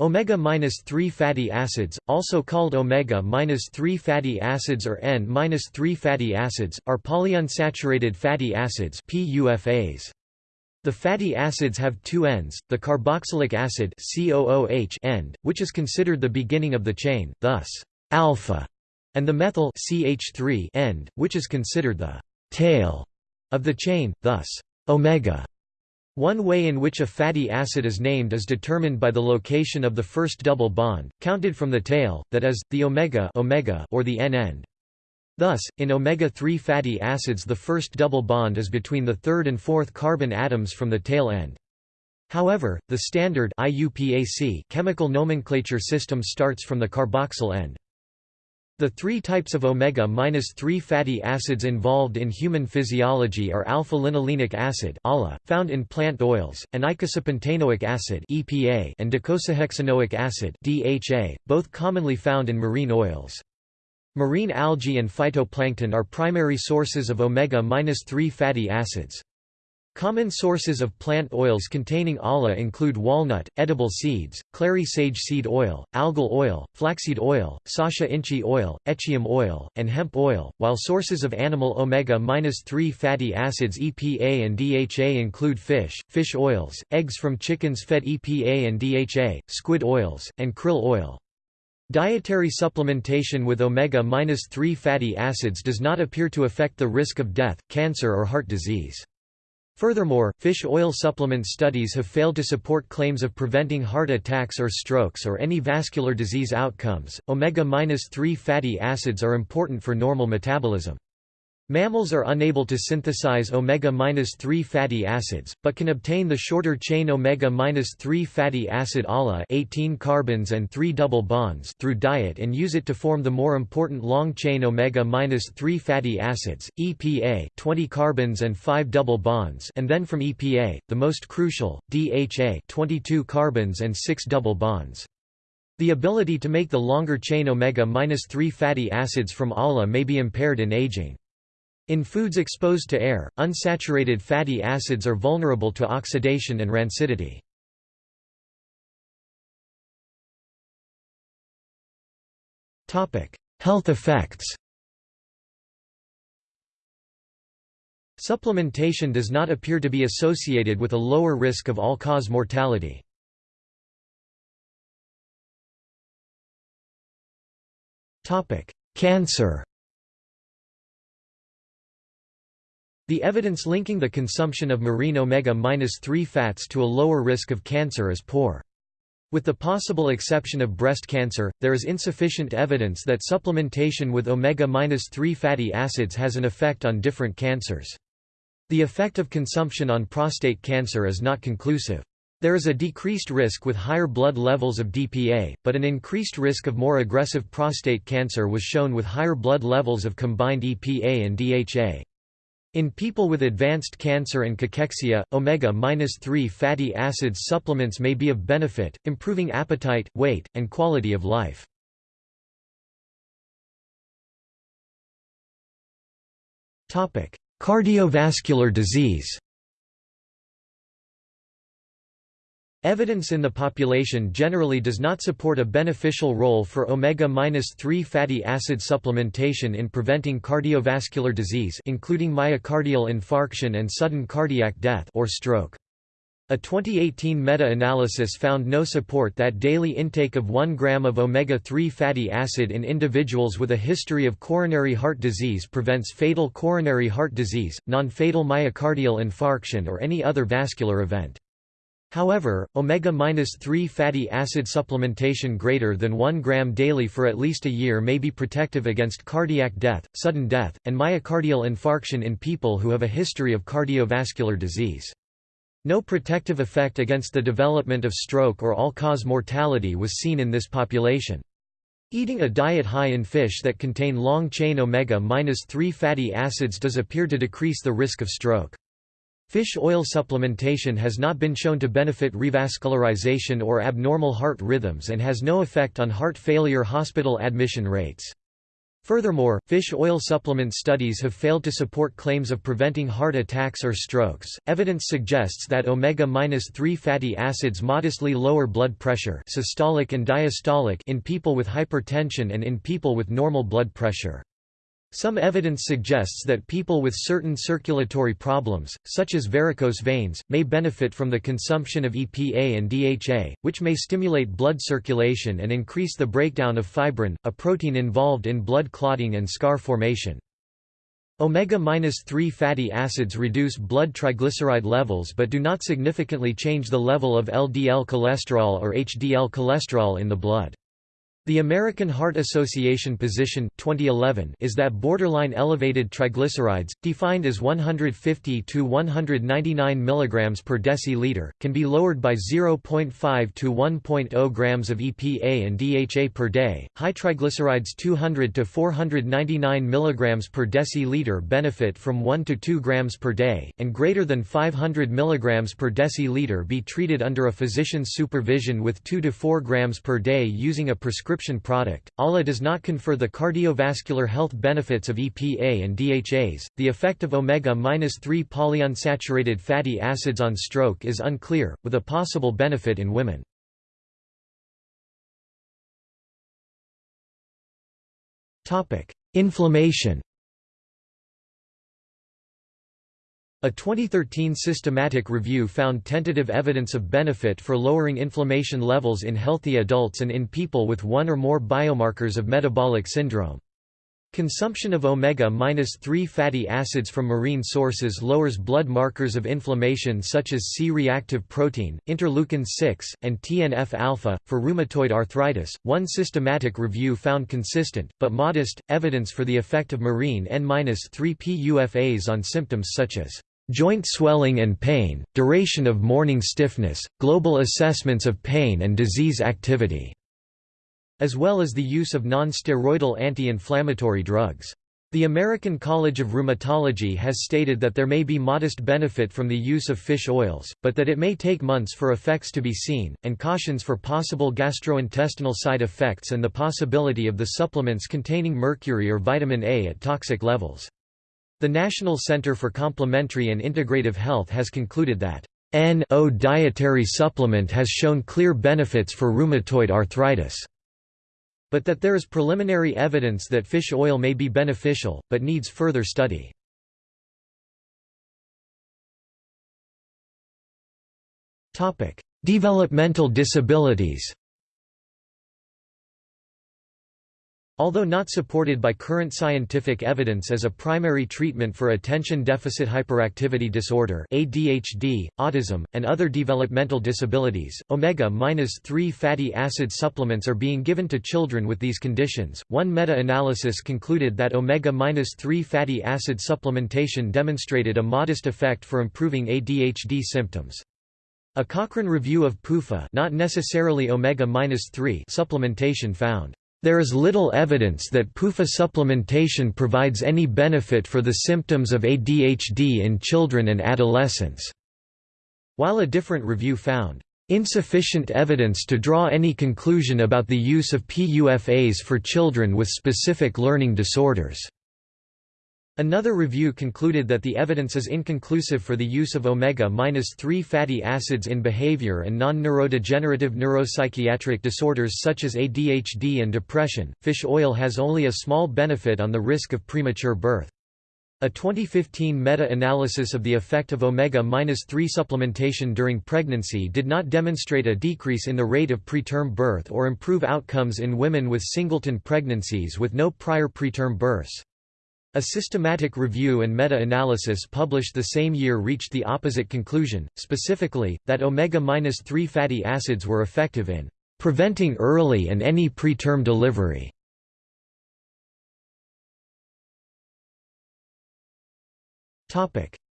Omega-3 fatty acids, also called omega-3 fatty acids or N-3 fatty acids, are polyunsaturated fatty acids PUFAs. The fatty acids have two ends, the carboxylic acid COOH end, which is considered the beginning of the chain, thus alpha, and the methyl CH3 end, which is considered the tail of the chain, thus omega. One way in which a fatty acid is named is determined by the location of the first double bond, counted from the tail, that is, the omega, omega or the N-end. Thus, in omega-3 fatty acids the first double bond is between the third and fourth carbon atoms from the tail end. However, the standard IUPAC chemical nomenclature system starts from the carboxyl end. The three types of omega-3 fatty acids involved in human physiology are alpha-linolenic acid found in plant oils, and eicosapentaenoic acid and docosahexaenoic acid both commonly found in marine oils. Marine algae and phytoplankton are primary sources of omega-3 fatty acids. Common sources of plant oils containing ALA include walnut, edible seeds, clary sage seed oil, algal oil, flaxseed oil, sacha inchi oil, echium oil, and hemp oil, while sources of animal omega-3 fatty acids EPA and DHA include fish, fish oils, eggs from chickens fed EPA and DHA, squid oils, and krill oil. Dietary supplementation with omega-3 fatty acids does not appear to affect the risk of death, cancer or heart disease. Furthermore, fish oil supplement studies have failed to support claims of preventing heart attacks or strokes or any vascular disease outcomes. Omega-3 fatty acids are important for normal metabolism. Mammals are unable to synthesize omega-3 fatty acids, but can obtain the shorter chain omega-3 fatty acid ALA 18 carbons and 3 double bonds through diet and use it to form the more important long-chain omega-3 fatty acids, EPA 20 carbons and 5 double bonds and then from EPA, the most crucial, DHA 22 carbons and 6 double bonds. The ability to make the longer chain omega-3 fatty acids from ALA may be impaired in aging. In foods exposed to air, unsaturated fatty acids are vulnerable to oxidation and rancidity. Health effects Supplementation does not appear to be associated with a lower risk of all-cause mortality. Cancer The evidence linking the consumption of marine omega-3 fats to a lower risk of cancer is poor. With the possible exception of breast cancer, there is insufficient evidence that supplementation with omega-3 fatty acids has an effect on different cancers. The effect of consumption on prostate cancer is not conclusive. There is a decreased risk with higher blood levels of DPA, but an increased risk of more aggressive prostate cancer was shown with higher blood levels of combined EPA and DHA. In people with advanced cancer and cachexia, omega-3 fatty acids supplements may be of benefit, improving appetite, weight, and quality of life. Cardiovascular disease Evidence in the population generally does not support a beneficial role for omega-3 fatty acid supplementation in preventing cardiovascular disease including myocardial infarction and sudden cardiac death or stroke. A 2018 meta-analysis found no support that daily intake of 1 gram of omega-3 fatty acid in individuals with a history of coronary heart disease prevents fatal coronary heart disease, non-fatal myocardial infarction or any other vascular event. However, omega-3 fatty acid supplementation greater than 1 gram daily for at least a year may be protective against cardiac death, sudden death, and myocardial infarction in people who have a history of cardiovascular disease. No protective effect against the development of stroke or all-cause mortality was seen in this population. Eating a diet high in fish that contain long-chain omega-3 fatty acids does appear to decrease the risk of stroke. Fish oil supplementation has not been shown to benefit revascularization or abnormal heart rhythms and has no effect on heart failure hospital admission rates. Furthermore, fish oil supplement studies have failed to support claims of preventing heart attacks or strokes. Evidence suggests that omega-3 fatty acids modestly lower blood pressure, systolic and diastolic, in people with hypertension and in people with normal blood pressure. Some evidence suggests that people with certain circulatory problems, such as varicose veins, may benefit from the consumption of EPA and DHA, which may stimulate blood circulation and increase the breakdown of fibrin, a protein involved in blood clotting and scar formation. Omega-3 fatty acids reduce blood triglyceride levels but do not significantly change the level of LDL cholesterol or HDL cholesterol in the blood. The American Heart Association position 2011 is that borderline elevated triglycerides, defined as 150 to 199 mg per deciliter, can be lowered by 0.5 to 1.0 grams of EPA and DHA per day. High triglycerides 200 to 499 mg per deciliter benefit from 1 to 2 grams per day, and greater than 500 mg per deciliter be treated under a physician's supervision with 2 to 4 grams per day using a prescription prescription product. ALA does not confer the cardiovascular health benefits of EPA and DHAs. The effect of omega-3 polyunsaturated fatty acids on stroke is unclear, with a possible benefit in women. Topic: Inflammation. A 2013 systematic review found tentative evidence of benefit for lowering inflammation levels in healthy adults and in people with one or more biomarkers of metabolic syndrome. Consumption of omega-3 fatty acids from marine sources lowers blood markers of inflammation such as C-reactive protein, interleukin-6, and TNF-alpha. For rheumatoid arthritis, one systematic review found consistent, but modest, evidence for the effect of marine N-3 PUFAs on symptoms such as joint swelling and pain, duration of morning stiffness, global assessments of pain and disease activity, as well as the use of non-steroidal anti-inflammatory drugs. The American College of Rheumatology has stated that there may be modest benefit from the use of fish oils, but that it may take months for effects to be seen, and cautions for possible gastrointestinal side effects and the possibility of the supplements containing mercury or vitamin A at toxic levels. The National Center for Complementary and Integrative Health has concluded that N-O dietary supplement has shown clear benefits for rheumatoid arthritis, but that there is preliminary evidence that fish oil may be beneficial, but needs further study. Developmental disabilities Although not supported by current scientific evidence as a primary treatment for attention deficit hyperactivity disorder ADHD, autism, and other developmental disabilities, omega-3 fatty acid supplements are being given to children with these conditions. One meta-analysis concluded that omega-3 fatty acid supplementation demonstrated a modest effect for improving ADHD symptoms. A Cochrane review of PUFA not necessarily omega-3 supplementation found there is little evidence that PUFA supplementation provides any benefit for the symptoms of ADHD in children and adolescents, while a different review found insufficient evidence to draw any conclusion about the use of PUFAs for children with specific learning disorders. Another review concluded that the evidence is inconclusive for the use of omega-3 fatty acids in behavior and non-neurodegenerative neuropsychiatric disorders such as ADHD and depression. Fish oil has only a small benefit on the risk of premature birth. A 2015 meta-analysis of the effect of omega-3 supplementation during pregnancy did not demonstrate a decrease in the rate of preterm birth or improve outcomes in women with singleton pregnancies with no prior preterm births. A systematic review and meta-analysis published the same year reached the opposite conclusion, specifically, that omega-3 fatty acids were effective in preventing early and any preterm delivery.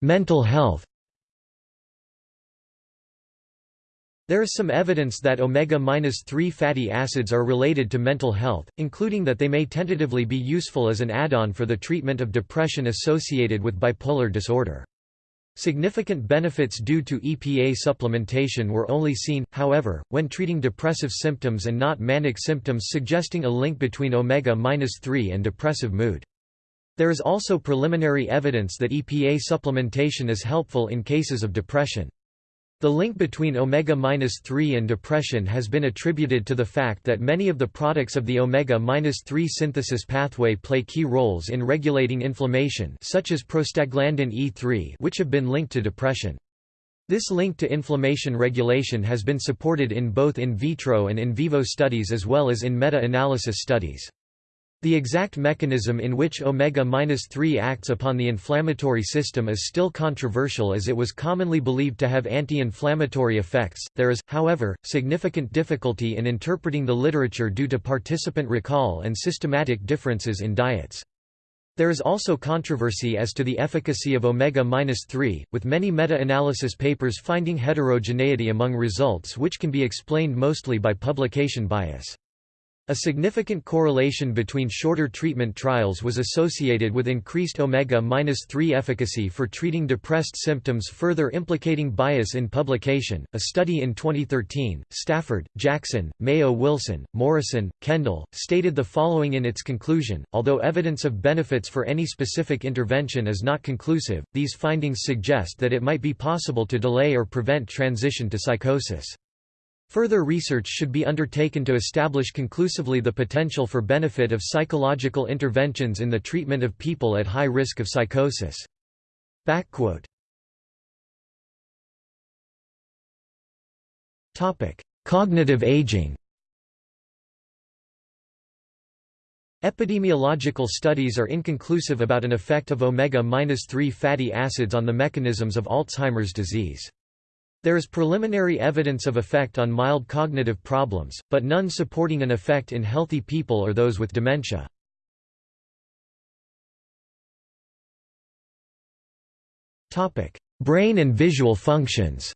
Mental health There is some evidence that omega-3 fatty acids are related to mental health, including that they may tentatively be useful as an add-on for the treatment of depression associated with bipolar disorder. Significant benefits due to EPA supplementation were only seen, however, when treating depressive symptoms and not manic symptoms suggesting a link between omega-3 and depressive mood. There is also preliminary evidence that EPA supplementation is helpful in cases of depression. The link between omega-3 and depression has been attributed to the fact that many of the products of the omega-3 synthesis pathway play key roles in regulating inflammation such as prostaglandin E3 which have been linked to depression. This link to inflammation regulation has been supported in both in vitro and in vivo studies as well as in meta-analysis studies. The exact mechanism in which omega-3 acts upon the inflammatory system is still controversial as it was commonly believed to have anti-inflammatory effects. There is, however, significant difficulty in interpreting the literature due to participant recall and systematic differences in diets. There is also controversy as to the efficacy of omega-3, with many meta-analysis papers finding heterogeneity among results which can be explained mostly by publication bias. A significant correlation between shorter treatment trials was associated with increased omega-3 efficacy for treating depressed symptoms further implicating bias in publication. A study in 2013, Stafford, Jackson, Mayo Wilson, Morrison, Kendall, stated the following in its conclusion, although evidence of benefits for any specific intervention is not conclusive, these findings suggest that it might be possible to delay or prevent transition to psychosis. Further research should be undertaken to establish conclusively the potential for benefit of psychological interventions in the treatment of people at high risk of psychosis. Cognitive aging Epidemiological studies are inconclusive about an effect of omega-3 fatty acids on the mechanisms of Alzheimer's disease. There is preliminary evidence of effect on mild cognitive problems, but none supporting an effect in healthy people or those with dementia. Brain and visual functions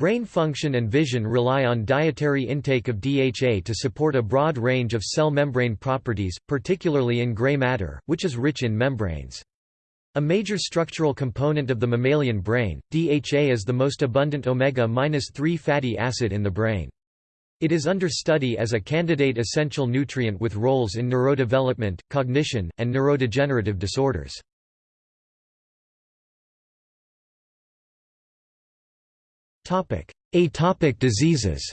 Brain function and vision rely on dietary intake of DHA to support a broad range of cell membrane properties, particularly in gray matter, which is rich in membranes. A major structural component of the mammalian brain, DHA is the most abundant omega-3 fatty acid in the brain. It is under study as a candidate essential nutrient with roles in neurodevelopment, cognition, and neurodegenerative disorders. Atopic diseases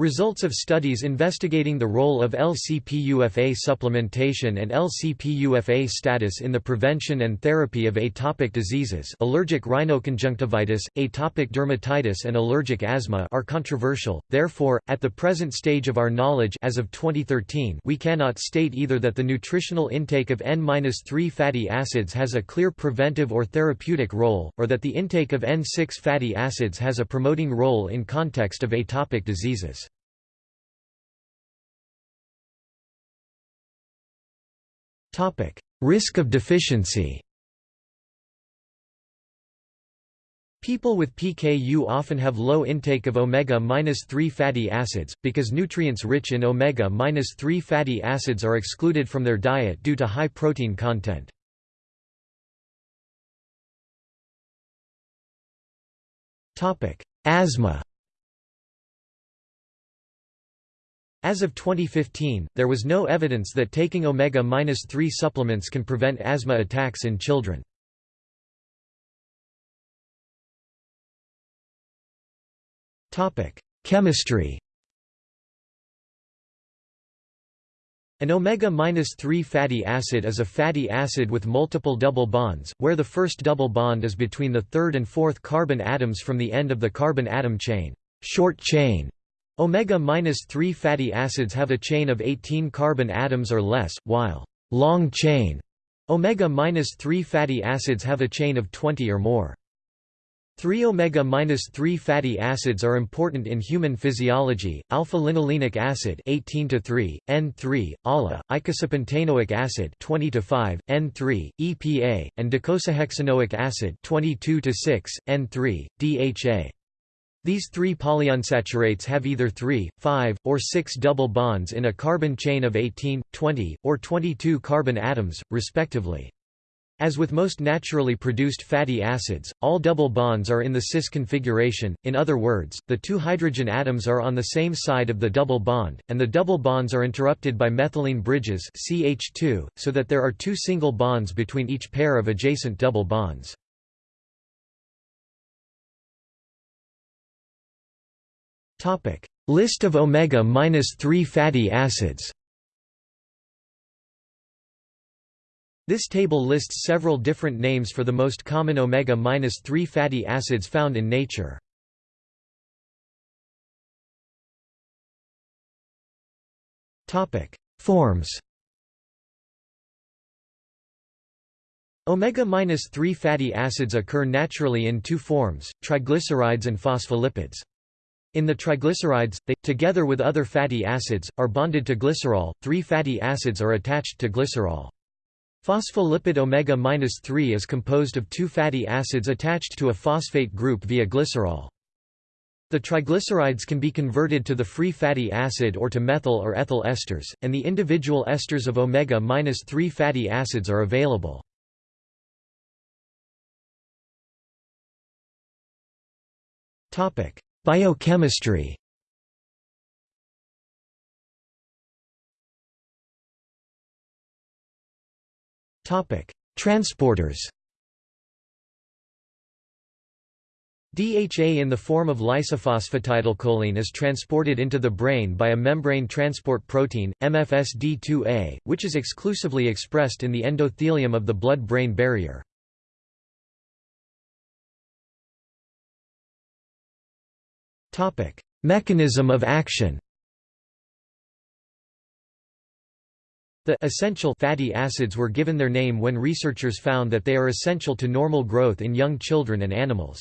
Results of studies investigating the role of LCPUFA supplementation and LCPUFA status in the prevention and therapy of atopic diseases allergic rhinoconjunctivitis, atopic dermatitis and allergic asthma are controversial, therefore, at the present stage of our knowledge as of 2013 we cannot state either that the nutritional intake of N-3 fatty acids has a clear preventive or therapeutic role, or that the intake of N6 fatty acids has a promoting role in context of atopic diseases. Risk of deficiency. People with PKU often have low intake of omega-3 fatty acids, because nutrients rich in omega-3 fatty acids are excluded from their diet due to high protein content. Asthma As of 2015, there was no evidence that taking omega-3 supplements can prevent asthma attacks in children. Chemistry An omega-3 fatty acid is a fatty acid with multiple double bonds, where the first double bond is between the third and fourth carbon atoms from the end of the carbon atom chain, short chain Omega-3 fatty acids have a chain of 18 carbon atoms or less, while long-chain omega-3 fatty acids have a chain of 20 or more. 3 omega-3 fatty acids are important in human physiology: alpha-linolenic acid 18 to 3, N3, ALA, icosapentaenoic acid 20 to 5, N3, EPA, and docosahexaenoic acid 22 to 6, N3, DHA. These three polyunsaturates have either 3, 5, or 6 double bonds in a carbon chain of 18, 20, or 22 carbon atoms, respectively. As with most naturally produced fatty acids, all double bonds are in the cis configuration, in other words, the two hydrogen atoms are on the same side of the double bond, and the double bonds are interrupted by methylene bridges CH2, so that there are two single bonds between each pair of adjacent double bonds. List of omega-3 fatty acids This table lists several different names for the most common omega-3 fatty acids found in nature. Topic: Forms Omega-3 fatty acids occur naturally in two forms, triglycerides and phospholipids. In the triglycerides, they, together with other fatty acids, are bonded to glycerol, three fatty acids are attached to glycerol. Phospholipid omega-3 is composed of two fatty acids attached to a phosphate group via glycerol. The triglycerides can be converted to the free fatty acid or to methyl or ethyl esters, and the individual esters of omega-3 fatty acids are available. Biochemistry Transporters DHA in the form of lysophosphatidylcholine is transported into the brain by a membrane transport protein, MFSD2A, which is exclusively expressed in the endothelium of the blood-brain barrier. Mechanism of action The essential fatty acids were given their name when researchers found that they are essential to normal growth in young children and animals.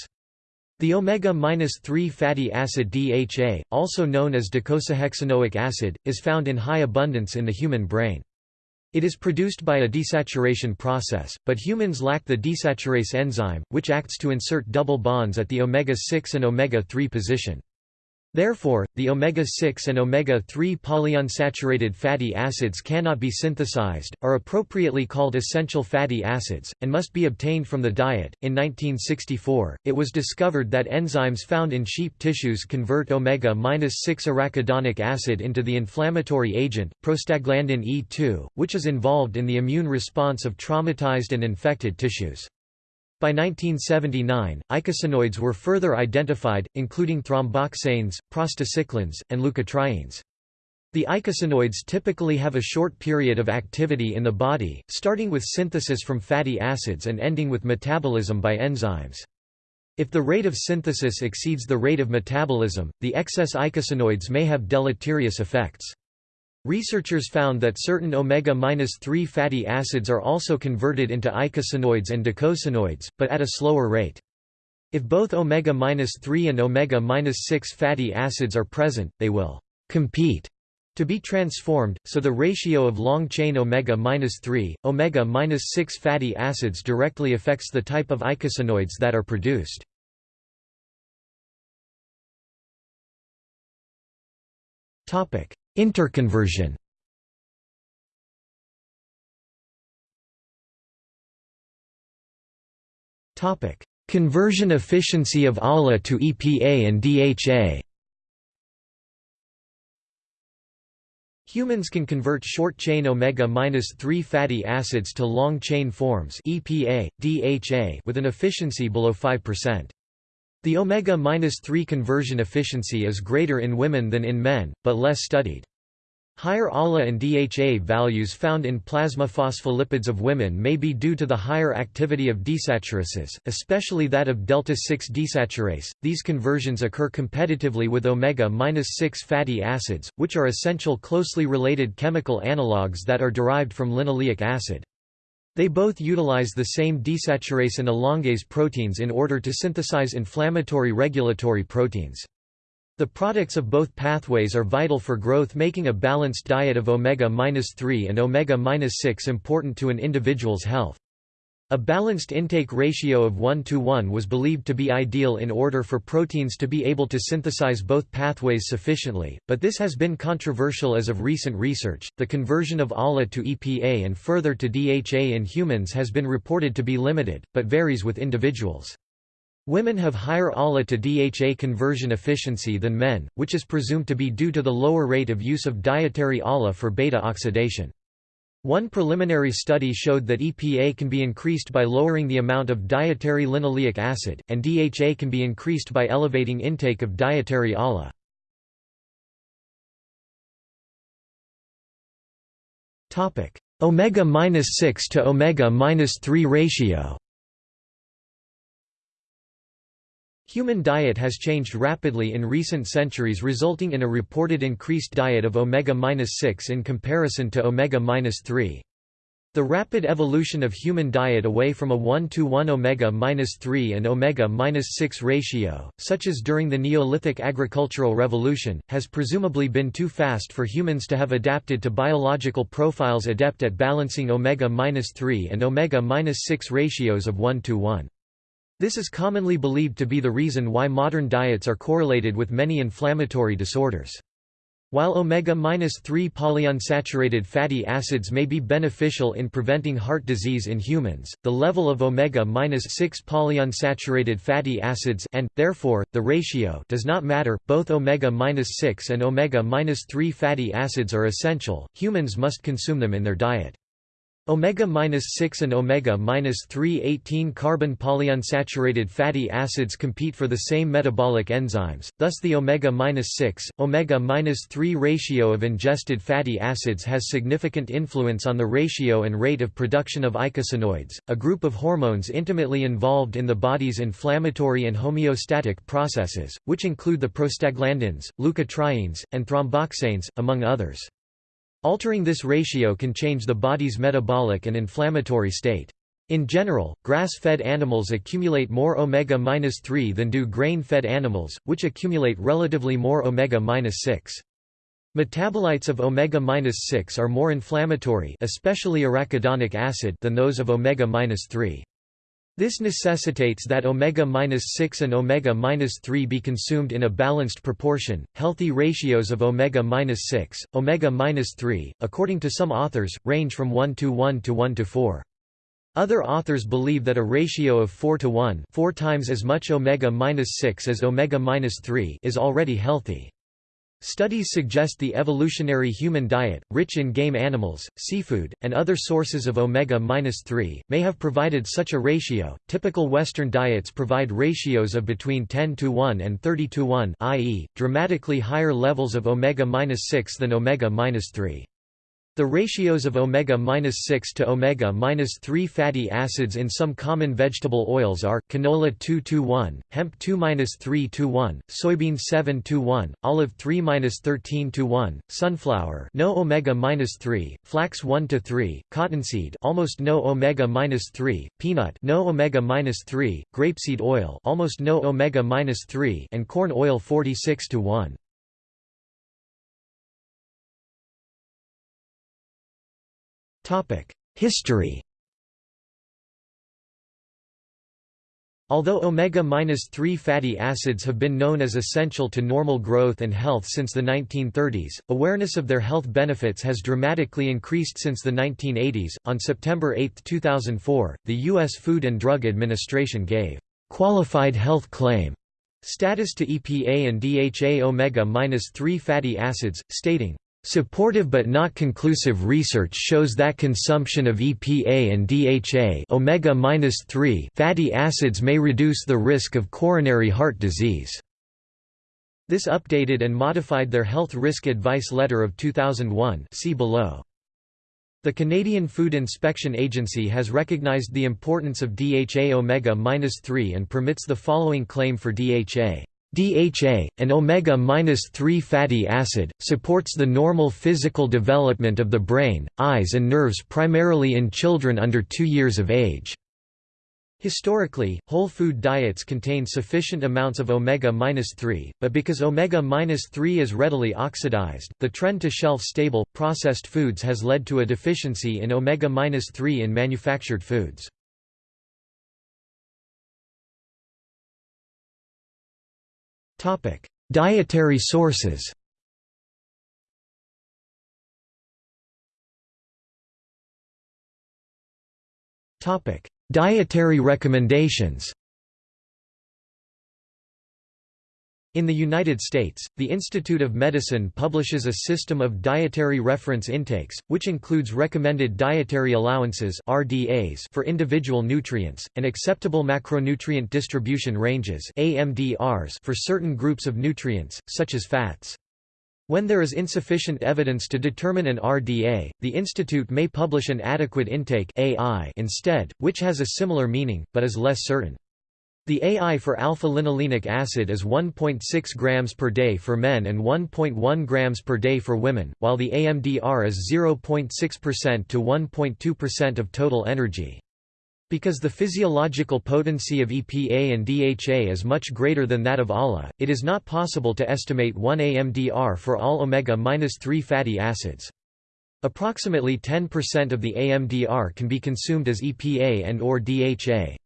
The omega-3 fatty acid DHA, also known as docosahexaenoic acid, is found in high abundance in the human brain. It is produced by a desaturation process, but humans lack the desaturase enzyme, which acts to insert double bonds at the omega-6 and omega-3 position. Therefore, the omega-6 and omega-3 polyunsaturated fatty acids cannot be synthesized, are appropriately called essential fatty acids, and must be obtained from the diet. In 1964, it was discovered that enzymes found in sheep tissues convert omega-6 arachidonic acid into the inflammatory agent, prostaglandin E2, which is involved in the immune response of traumatized and infected tissues. By 1979, eicosanoids were further identified, including thromboxanes, prostacyclins, and leukotrienes. The eicosanoids typically have a short period of activity in the body, starting with synthesis from fatty acids and ending with metabolism by enzymes. If the rate of synthesis exceeds the rate of metabolism, the excess eicosanoids may have deleterious effects. Researchers found that certain omega-3 fatty acids are also converted into eicosanoids and docosanoids, but at a slower rate. If both omega-3 and omega-6 fatty acids are present, they will compete to be transformed, so the ratio of long-chain omega-3, omega-6 fatty acids directly affects the type of eicosanoids that are produced. Interconversion. Conversion efficiency of ALA to EPA and DHA Humans can convert short-chain omega-3 fatty acids to long-chain forms EPA, DHA with an efficiency below 5%. The omega-3 conversion efficiency is greater in women than in men, but less studied. Higher ALA and DHA values found in plasma phospholipids of women may be due to the higher activity of desaturases, especially that of delta-6 desaturase. These conversions occur competitively with omega-6 fatty acids, which are essential closely related chemical analogues that are derived from linoleic acid. They both utilize the same desaturase and elongase proteins in order to synthesize inflammatory regulatory proteins. The products of both pathways are vital for growth making a balanced diet of omega-3 and omega-6 important to an individual's health. A balanced intake ratio of 1 to 1 was believed to be ideal in order for proteins to be able to synthesize both pathways sufficiently, but this has been controversial as of recent research. The conversion of ALA to EPA and further to DHA in humans has been reported to be limited, but varies with individuals. Women have higher ALA to DHA conversion efficiency than men, which is presumed to be due to the lower rate of use of dietary ALA for beta oxidation. One preliminary study showed that EPA can be increased by lowering the amount of dietary linoleic acid, and DHA can be increased by elevating intake of dietary ALA. Omega-6 to omega-3 ratio Human diet has changed rapidly in recent centuries resulting in a reported increased diet of omega-6 in comparison to omega-3. The rapid evolution of human diet away from a 1 to 1 omega-3 and omega-6 ratio, such as during the Neolithic agricultural revolution, has presumably been too fast for humans to have adapted to biological profiles adept at balancing omega-3 and omega-6 ratios of 1 to 1. This is commonly believed to be the reason why modern diets are correlated with many inflammatory disorders. While omega-3 polyunsaturated fatty acids may be beneficial in preventing heart disease in humans, the level of omega-6 polyunsaturated fatty acids and, therefore, the ratio does not matter. Both omega-6 and omega-3 fatty acids are essential, humans must consume them in their diet. Omega-6 and omega-3 18 carbon polyunsaturated fatty acids compete for the same metabolic enzymes, thus the omega-6, omega-3 ratio of ingested fatty acids has significant influence on the ratio and rate of production of eicosanoids, a group of hormones intimately involved in the body's inflammatory and homeostatic processes, which include the prostaglandins, leukotrienes, and thromboxanes, among others. Altering this ratio can change the body's metabolic and inflammatory state. In general, grass-fed animals accumulate more omega-3 than do grain-fed animals, which accumulate relatively more omega-6. Metabolites of omega-6 are more inflammatory especially arachidonic acid than those of omega-3. This necessitates that omega-6 and omega-3 be consumed in a balanced proportion. Healthy ratios of omega-6, omega-3, according to some authors, range from 1 to 1 to 1 to 4. Other authors believe that a ratio of 4 to 1, 4 times as much omega-6 as omega-3 is already healthy. Studies suggest the evolutionary human diet, rich in game animals, seafood, and other sources of omega-3, may have provided such a ratio. Typical Western diets provide ratios of between 10 to 1 and 30 to 1, i.e., dramatically higher levels of omega-6 than omega-3. The ratios of omega-6 to omega-3 fatty acids in some common vegetable oils are, canola 2 to 1, hemp 2-3 to 1, soybean 7 to 1, olive 3-13 to 1, sunflower no omega-3, flax 1 to 3, cottonseed almost no omega-3, peanut no omega-3, grapeseed oil almost no omega-3 and corn oil 46 to 1. History Although omega-3 fatty acids have been known as essential to normal growth and health since the 1930s, awareness of their health benefits has dramatically increased since the 1980s. On September 8, 2004, the U.S. Food and Drug Administration gave qualified health claim status to EPA and DHA omega-3 fatty acids, stating, Supportive but not conclusive research shows that consumption of EPA and DHA omega-3 fatty acids may reduce the risk of coronary heart disease. This updated and modified their Health Risk Advice Letter of 2001 see below. The Canadian Food Inspection Agency has recognized the importance of DHA omega-3 and permits the following claim for DHA. DHA, an omega-3 fatty acid, supports the normal physical development of the brain, eyes and nerves primarily in children under 2 years of age. Historically, whole food diets contain sufficient amounts of omega-3, but because omega-3 is readily oxidized, the trend to shelf-stable, processed foods has led to a deficiency in omega-3 in manufactured foods. Dietary sources Dietary recommendations In the United States, the Institute of Medicine publishes a system of dietary reference intakes, which includes recommended dietary allowances (RDAs) for individual nutrients, and acceptable macronutrient distribution ranges (AMDRs) for certain groups of nutrients, such as fats. When there is insufficient evidence to determine an RDA, the institute may publish an adequate intake (AI) instead, which has a similar meaning but is less certain. The AI for alpha-linolenic acid is 1.6 grams per day for men and 1.1 grams per day for women, while the AMDR is 0.6% to 1.2% of total energy. Because the physiological potency of EPA and DHA is much greater than that of ALA, it is not possible to estimate 1 AMDR for all omega-3 fatty acids. Approximately 10% of the AMDR can be consumed as EPA and or DHA.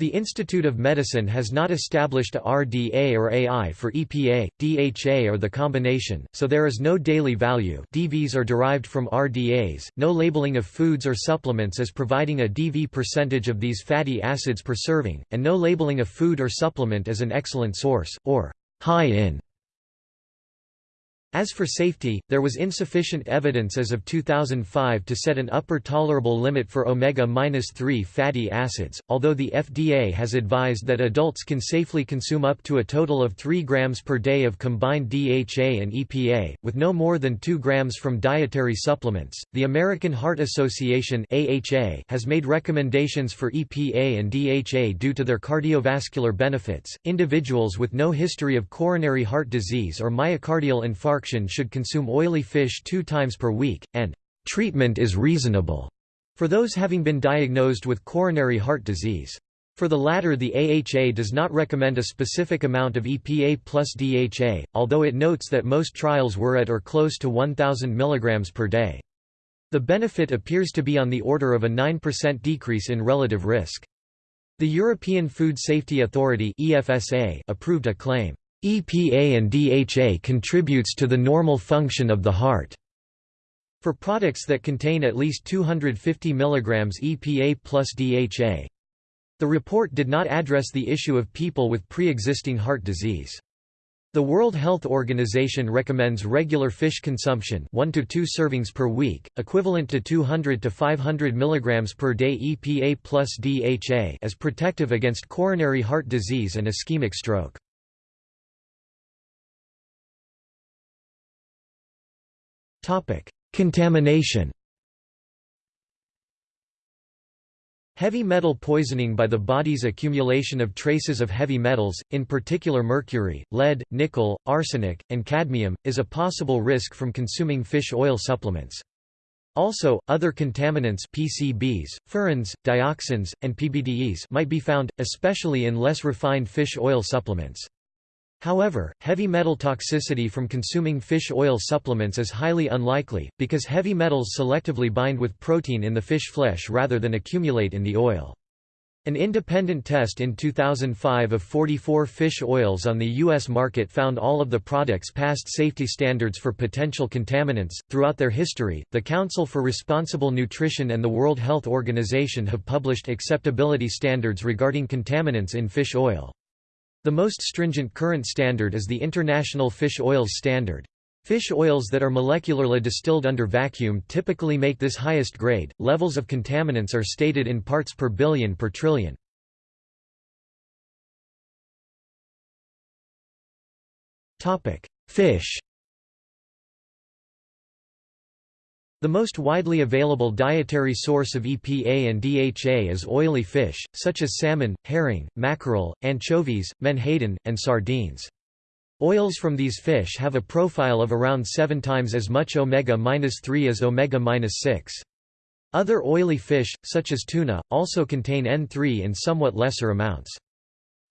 The Institute of Medicine has not established a RDA or AI for EPA, DHA or the combination, so there is no daily value. DVs are derived from RDAs, no labeling of foods or supplements as providing a DV percentage of these fatty acids per serving, and no labeling of food or supplement as an excellent source, or high in as for safety, there was insufficient evidence as of 2005 to set an upper tolerable limit for omega-3 fatty acids, although the FDA has advised that adults can safely consume up to a total of 3 grams per day of combined DHA and EPA, with no more than 2 grams from dietary supplements. The American Heart Association (AHA) has made recommendations for EPA and DHA due to their cardiovascular benefits. Individuals with no history of coronary heart disease or myocardial infarction should consume oily fish two times per week, and treatment is reasonable for those having been diagnosed with coronary heart disease. For the latter the AHA does not recommend a specific amount of EPA plus DHA, although it notes that most trials were at or close to 1,000 mg per day. The benefit appears to be on the order of a 9% decrease in relative risk. The European Food Safety Authority approved a claim EPA and DHA contributes to the normal function of the heart. For products that contain at least 250 mg EPA plus DHA. The report did not address the issue of people with pre-existing heart disease. The World Health Organization recommends regular fish consumption 1 to 2 servings per week, equivalent to 200 to 500 mg per day EPA plus DHA as protective against coronary heart disease and ischemic stroke. Contamination Heavy metal poisoning by the body's accumulation of traces of heavy metals, in particular mercury, lead, nickel, arsenic, and cadmium, is a possible risk from consuming fish oil supplements. Also, other contaminants PCBs, furans, dioxins, and PBDEs might be found, especially in less refined fish oil supplements. However, heavy metal toxicity from consuming fish oil supplements is highly unlikely, because heavy metals selectively bind with protein in the fish flesh rather than accumulate in the oil. An independent test in 2005 of 44 fish oils on the U.S. market found all of the products passed safety standards for potential contaminants. Throughout their history, the Council for Responsible Nutrition and the World Health Organization have published acceptability standards regarding contaminants in fish oil. The most stringent current standard is the International Fish Oils Standard. Fish oils that are molecularly distilled under vacuum typically make this highest grade. Levels of contaminants are stated in parts per billion per trillion. Topic: Fish The most widely available dietary source of EPA and DHA is oily fish, such as salmon, herring, mackerel, anchovies, menhaden, and sardines. Oils from these fish have a profile of around 7 times as much omega-3 as omega-6. Other oily fish, such as tuna, also contain N3 in somewhat lesser amounts.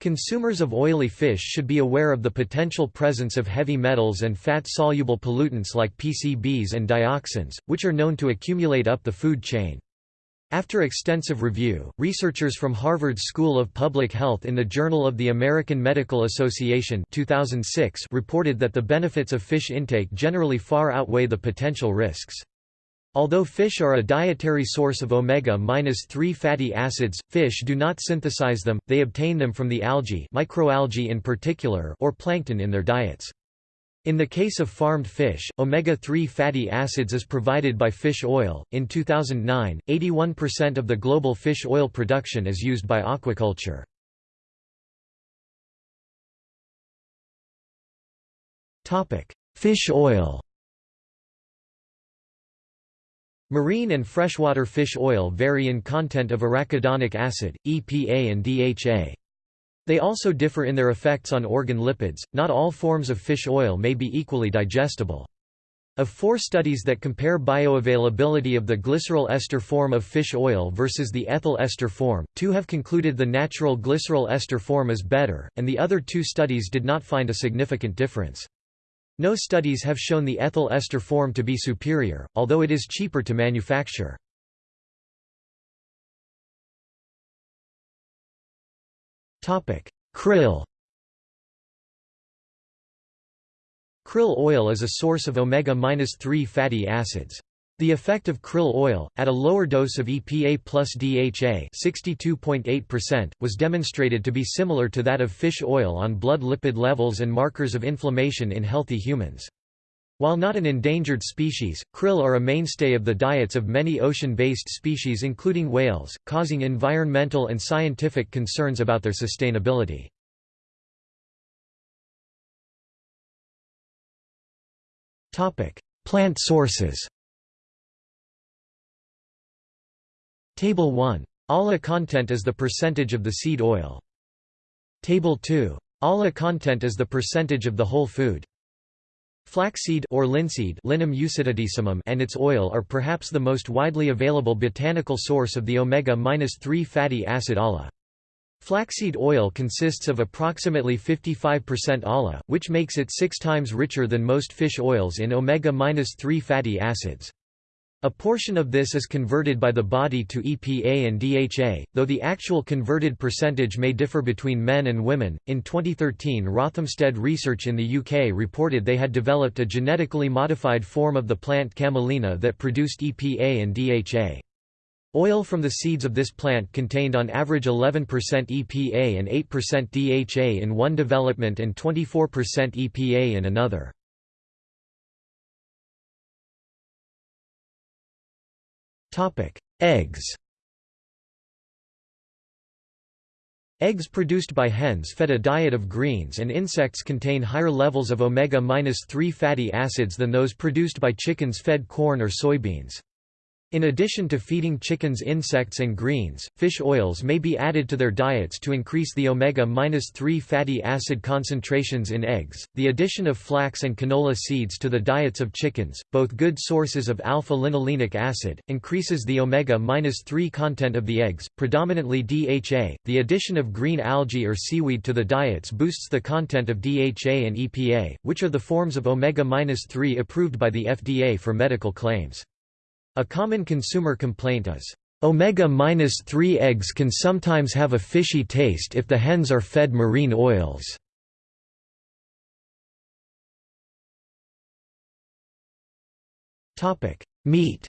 Consumers of oily fish should be aware of the potential presence of heavy metals and fat-soluble pollutants like PCBs and dioxins, which are known to accumulate up the food chain. After extensive review, researchers from Harvard School of Public Health in the Journal of the American Medical Association 2006 reported that the benefits of fish intake generally far outweigh the potential risks. Although fish are a dietary source of omega-3 fatty acids, fish do not synthesize them, they obtain them from the algae microalgae in particular or plankton in their diets. In the case of farmed fish, omega-3 fatty acids is provided by fish oil. In 2009, 81% of the global fish oil production is used by aquaculture. Topic: Fish oil. Marine and freshwater fish oil vary in content of arachidonic acid, EPA and DHA. They also differ in their effects on organ lipids. Not all forms of fish oil may be equally digestible. Of four studies that compare bioavailability of the glycerol ester form of fish oil versus the ethyl ester form, two have concluded the natural glycerol ester form is better, and the other two studies did not find a significant difference. No studies have shown the ethyl ester form to be superior, although it is cheaper to manufacture. Krill Krill oil is a source of omega-3 fatty acids. The effect of krill oil, at a lower dose of EPA plus DHA 62.8%, was demonstrated to be similar to that of fish oil on blood lipid levels and markers of inflammation in healthy humans. While not an endangered species, krill are a mainstay of the diets of many ocean-based species including whales, causing environmental and scientific concerns about their sustainability. Plant sources Table 1. ALA content is the percentage of the seed oil. Table 2. ALA content is the percentage of the whole food. Flaxseed or linseed Linum and its oil are perhaps the most widely available botanical source of the omega-3 fatty acid ALA. Flaxseed oil consists of approximately 55% ALA, which makes it six times richer than most fish oils in omega-3 fatty acids. A portion of this is converted by the body to EPA and DHA, though the actual converted percentage may differ between men and women. In 2013, Rothamsted Research in the UK reported they had developed a genetically modified form of the plant camelina that produced EPA and DHA. Oil from the seeds of this plant contained on average 11% EPA and 8% DHA in one development and 24% EPA in another. Eggs Eggs produced by hens fed a diet of greens and insects contain higher levels of omega-3 fatty acids than those produced by chickens fed corn or soybeans. In addition to feeding chickens insects and greens, fish oils may be added to their diets to increase the omega-3 fatty acid concentrations in eggs. The addition of flax and canola seeds to the diets of chickens, both good sources of alpha-linolenic acid, increases the omega-3 content of the eggs, predominantly DHA. The addition of green algae or seaweed to the diets boosts the content of DHA and EPA, which are the forms of omega-3 approved by the FDA for medical claims. A common consumer complaint is, Omega-3 eggs can sometimes have a fishy taste if the hens are fed marine oils. Meat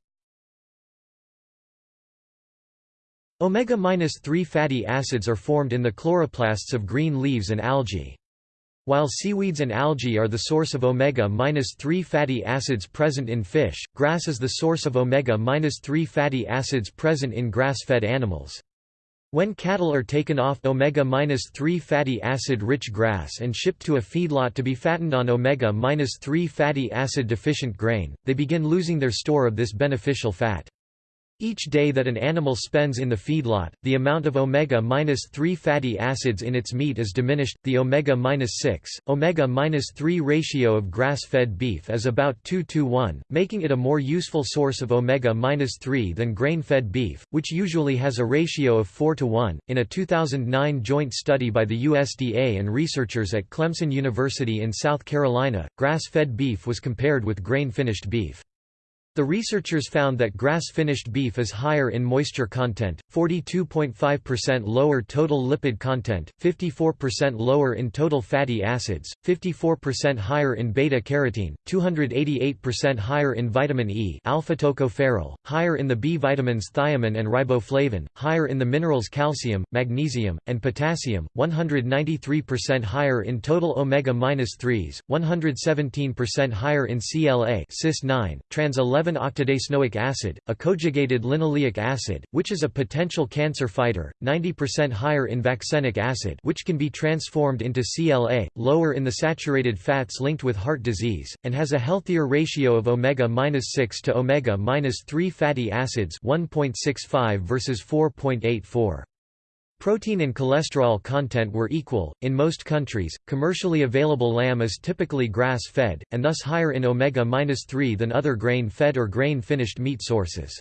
Omega-3 fatty acids are formed in the chloroplasts of green leaves and algae. While seaweeds and algae are the source of omega-3 fatty acids present in fish, grass is the source of omega-3 fatty acids present in grass-fed animals. When cattle are taken off omega-3 fatty acid-rich grass and shipped to a feedlot to be fattened on omega-3 fatty acid deficient grain, they begin losing their store of this beneficial fat. Each day that an animal spends in the feedlot, the amount of omega-3 fatty acids in its meat is diminished. The omega-6, omega-3 ratio of grass-fed beef is about 2 to 1, making it a more useful source of omega-3 than grain-fed beef, which usually has a ratio of 4 to 1. In a 2009 joint study by the USDA and researchers at Clemson University in South Carolina, grass-fed beef was compared with grain-finished beef. The researchers found that grass-finished beef is higher in moisture content, 42.5% lower total lipid content, 54% lower in total fatty acids, 54% higher in beta-carotene, 288% higher in vitamin E alpha-tocopherol, higher in the B vitamins thiamine and riboflavin, higher in the minerals calcium, magnesium, and potassium, 193% higher in total omega-3s, 117% higher in CLA cis-9, trans 11-octadecanoic acid, a conjugated linoleic acid, which is a potential cancer fighter, 90% higher in vaccenic acid which can be transformed into CLA, lower in the saturated fats linked with heart disease, and has a healthier ratio of omega-6 to omega-3 fatty acids 1.65 versus 4.84. Protein and cholesterol content were equal. In most countries, commercially available lamb is typically grass fed, and thus higher in omega 3 than other grain fed or grain finished meat sources.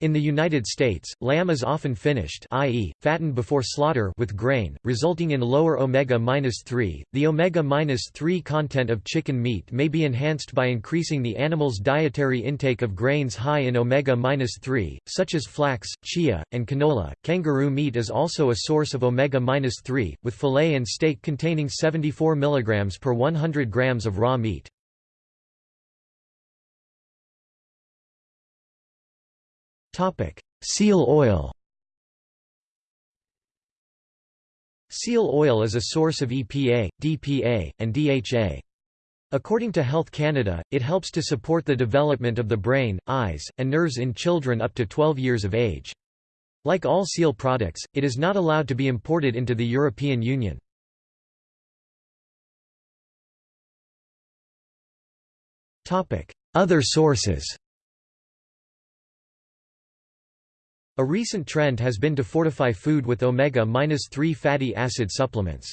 In the United States, lamb is often finished i.e., fattened before slaughter with grain, resulting in lower omega-3. The omega-3 content of chicken meat may be enhanced by increasing the animal's dietary intake of grains high in omega-3, such as flax, chia, and canola. Kangaroo meat is also a source of omega-3, with fillet and steak containing 74 mg per 100 grams of raw meat. Seal oil Seal oil is a source of EPA, DPA, and DHA. According to Health Canada, it helps to support the development of the brain, eyes, and nerves in children up to 12 years of age. Like all seal products, it is not allowed to be imported into the European Union. Other sources A recent trend has been to fortify food with omega-3 fatty acid supplements.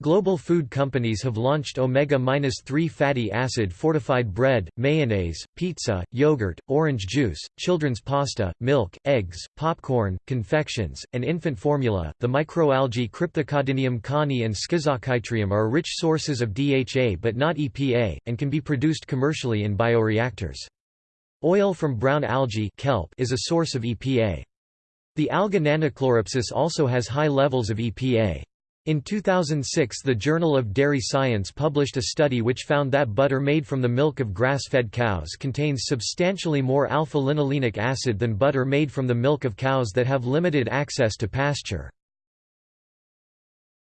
Global food companies have launched omega-3 fatty acid fortified bread, mayonnaise, pizza, yogurt, orange juice, children's pasta, milk, eggs, popcorn, confections, and infant formula. The microalgae Crypthecodinium cohnii and Schizochytrium are rich sources of DHA but not EPA, and can be produced commercially in bioreactors. Oil from brown algae kelp is a source of EPA. The alga Nannochloropsis also has high levels of EPA. In 2006 the Journal of Dairy Science published a study which found that butter made from the milk of grass-fed cows contains substantially more alpha-linolenic acid than butter made from the milk of cows that have limited access to pasture.